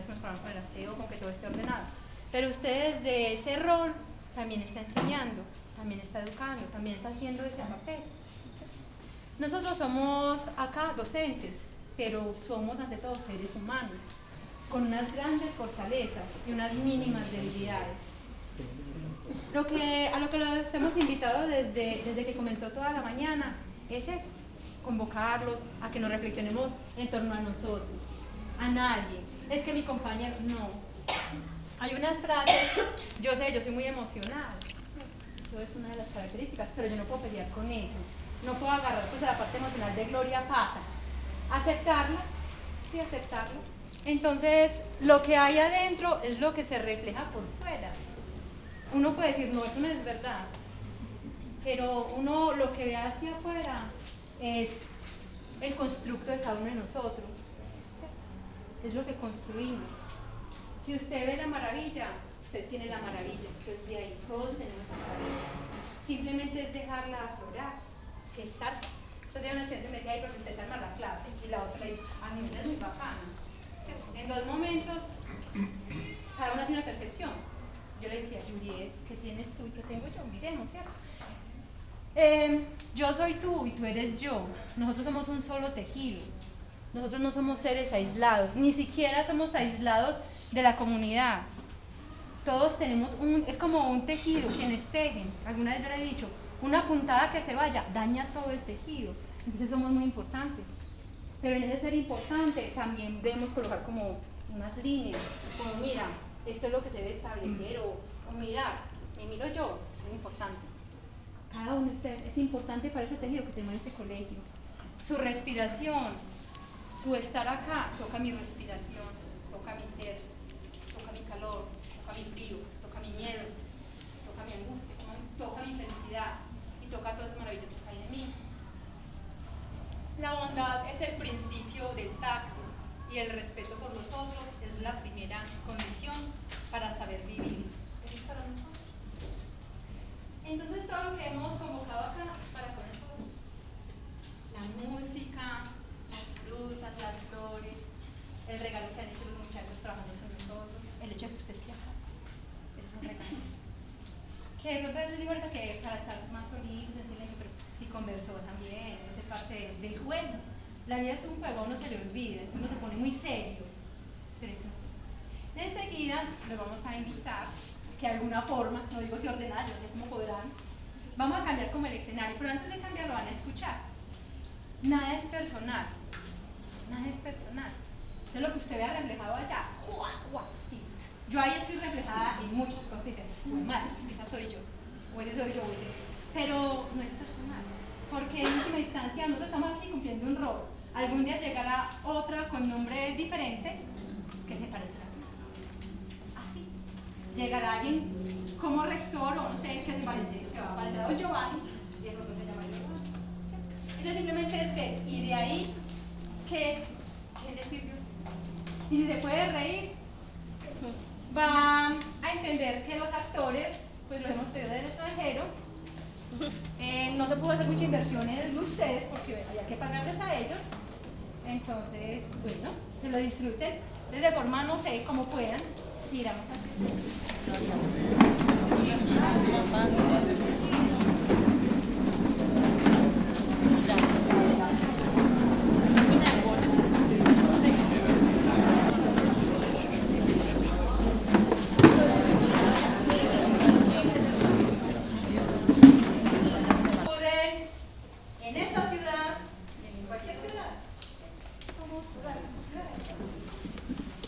señoras que nos con el aseo, con que todo esté ordenado. Pero usted desde ese rol también está enseñando, también está educando, también está haciendo ese papel. Nosotros somos acá docentes, pero somos ante todo seres humanos, con unas grandes fortalezas y unas mínimas debilidades. Lo que, a lo que los hemos invitado desde, desde que comenzó toda la mañana es eso, convocarlos a que nos reflexionemos en torno a nosotros, a nadie. Es que mi compañero, no. Hay unas frases, yo sé, yo soy muy emocional, eso es una de las características, pero yo no puedo pelear con eso. No puedo agarrar pues la parte emocional de Gloria Pata. Aceptarla, sí, aceptarlo. Entonces, lo que hay adentro es lo que se refleja por fuera. Uno puede decir, no, eso no es verdad. Pero uno lo que ve hacia afuera es el constructo de cada uno de nosotros. Es lo que construimos. Si usted ve la maravilla, usted tiene la maravilla. Eso es de ahí. Todos tenemos esa maravilla. Simplemente es dejarla aflorar, que arte. Usted tiene una estudiante me decía, ay, porque usted está la clase. Y la otra le dice, a mí es muy bacana. En dos momentos, cada una tiene una percepción. Yo le decía, Juliet, ¿qué tienes tú y qué tengo yo? Miremos, ¿cierto? Eh, yo soy tú y tú eres yo. Nosotros somos un solo tejido. Nosotros no somos seres aislados, ni siquiera somos aislados de la comunidad. Todos tenemos un, es como un tejido, quienes tejen. Alguna vez yo le he dicho, una puntada que se vaya daña todo el tejido. Entonces somos muy importantes. Pero en ese ser importante también debemos colocar como unas líneas, como mira, esto es lo que se debe establecer, o, o mira, me miro yo, es muy importante cada uno de ustedes es importante para ese tejido que tenemos en este colegio. Su respiración, su estar acá, toca mi respiración, toca mi ser, toca mi calor, toca mi frío, toca mi miedo, toca mi angustia, toca mi felicidad y toca todo eso maravilloso que hay en mí. La bondad es el principio del tacto y el respeto por los otros es la primera condición para saber vivir. Entonces todo lo que hemos convocado acá es para con nosotros. La música, las frutas, las flores, el regalo que han hecho los muchachos trabajando con nosotros, el hecho de que usted esté acá. Eso es un regalo. Que de pronto les digo que para estar más solitos, en pero y conversó también, es parte del juego. La vida es un juego, uno se le olvida, uno se pone muy serio. Pero. Enseguida lo vamos a invitar que de alguna forma, no digo si ordenada, yo no sé cómo podrán, vamos a cambiar como el escenario, pero antes de cambiar lo van a escuchar. Nada es personal, nada es personal. De lo que usted vea reflejado allá. Yo ahí estoy reflejada en muchas cosas y dicen, madre, esa soy yo, o ese soy yo, o ese. Pero no es personal, porque en última instancia nosotros estamos aquí cumpliendo un rol. Algún día llegará otra con nombre diferente que se parecerá llegará alguien como rector o no sé qué se parece, se va a parecer a Don Giovanni y de pronto se llama Giovanni. Entonces simplemente es ver y de ahí que, ¿qué le sirvió? Y si se puede reír, va a entender que los actores, pues lo hemos traído del extranjero, eh, no se pudo hacer mucha inversión en ustedes porque había que pagarles a ellos. Entonces, bueno, que lo disfruten de forma, no sé, como puedan.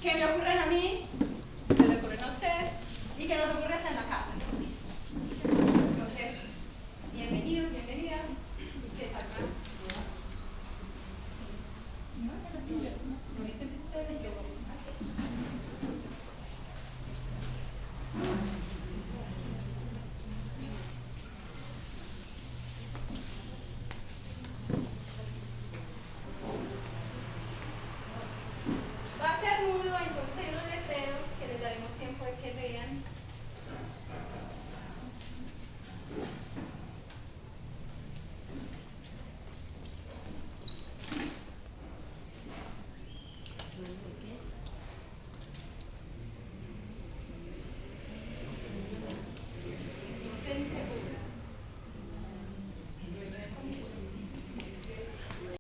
¿Qué me ocurren a mí? que le ocurren a usted y que nos ocurre